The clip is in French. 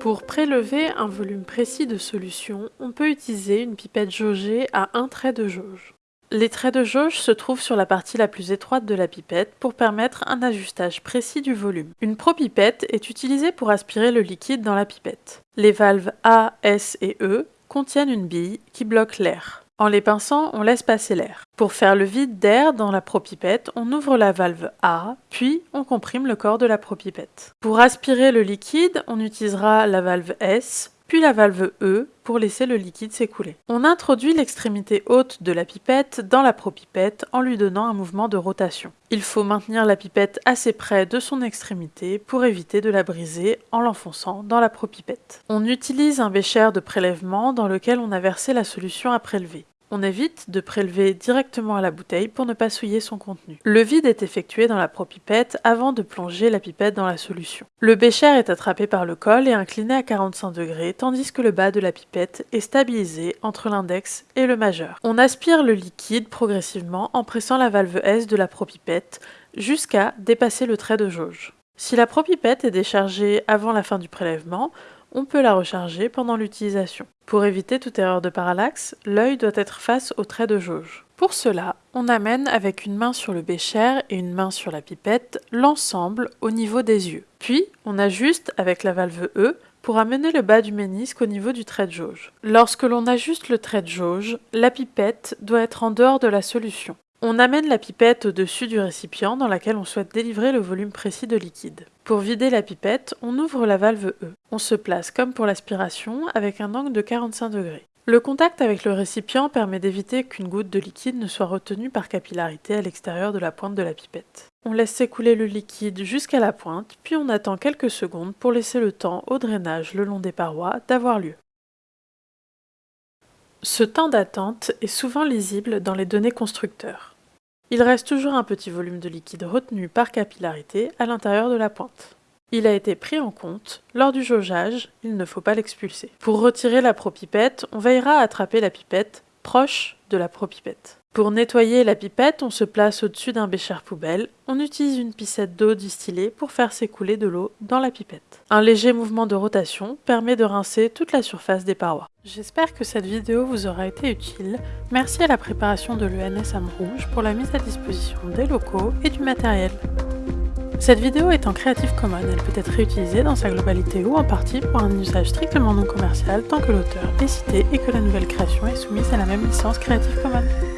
Pour prélever un volume précis de solution, on peut utiliser une pipette jaugée à un trait de jauge. Les traits de jauge se trouvent sur la partie la plus étroite de la pipette pour permettre un ajustage précis du volume. Une propipette est utilisée pour aspirer le liquide dans la pipette. Les valves A, S et E contiennent une bille qui bloque l'air. En les pinçant, on laisse passer l'air. Pour faire le vide d'air dans la propipette, on ouvre la valve A, puis on comprime le corps de la propipette. Pour aspirer le liquide, on utilisera la valve S, puis la valve E pour laisser le liquide s'écouler. On introduit l'extrémité haute de la pipette dans la propipette en lui donnant un mouvement de rotation. Il faut maintenir la pipette assez près de son extrémité pour éviter de la briser en l'enfonçant dans la propipette. On utilise un bécher de prélèvement dans lequel on a versé la solution à prélever. On évite de prélever directement à la bouteille pour ne pas souiller son contenu. Le vide est effectué dans la propipette avant de plonger la pipette dans la solution. Le bécher est attrapé par le col et incliné à 45 degrés, tandis que le bas de la pipette est stabilisé entre l'index et le majeur. On aspire le liquide progressivement en pressant la valve S de la propipette jusqu'à dépasser le trait de jauge. Si la propipette est déchargée avant la fin du prélèvement, on peut la recharger pendant l'utilisation. Pour éviter toute erreur de parallaxe, l'œil doit être face au trait de jauge. Pour cela, on amène avec une main sur le bécher et une main sur la pipette l'ensemble au niveau des yeux. Puis, on ajuste avec la valve E pour amener le bas du ménisque au niveau du trait de jauge. Lorsque l'on ajuste le trait de jauge, la pipette doit être en dehors de la solution. On amène la pipette au-dessus du récipient dans laquelle on souhaite délivrer le volume précis de liquide. Pour vider la pipette, on ouvre la valve E. On se place comme pour l'aspiration avec un angle de 45 degrés. Le contact avec le récipient permet d'éviter qu'une goutte de liquide ne soit retenue par capillarité à l'extérieur de la pointe de la pipette. On laisse s'écouler le liquide jusqu'à la pointe, puis on attend quelques secondes pour laisser le temps au drainage le long des parois d'avoir lieu. Ce temps d'attente est souvent lisible dans les données constructeurs. Il reste toujours un petit volume de liquide retenu par capillarité à l'intérieur de la pointe. Il a été pris en compte lors du jaugeage, il ne faut pas l'expulser. Pour retirer la propipette, on veillera à attraper la pipette proche de la propipette. Pour nettoyer la pipette, on se place au-dessus d'un bécher poubelle. On utilise une piscette d'eau distillée pour faire s'écouler de l'eau dans la pipette. Un léger mouvement de rotation permet de rincer toute la surface des parois. J'espère que cette vidéo vous aura été utile. Merci à la préparation de l'ENS Rouge pour la mise à disposition des locaux et du matériel. Cette vidéo est en Creative Commons, elle peut être réutilisée dans sa globalité ou en partie pour un usage strictement non commercial tant que l'auteur est cité et que la nouvelle création est soumise à la même licence Creative Commons.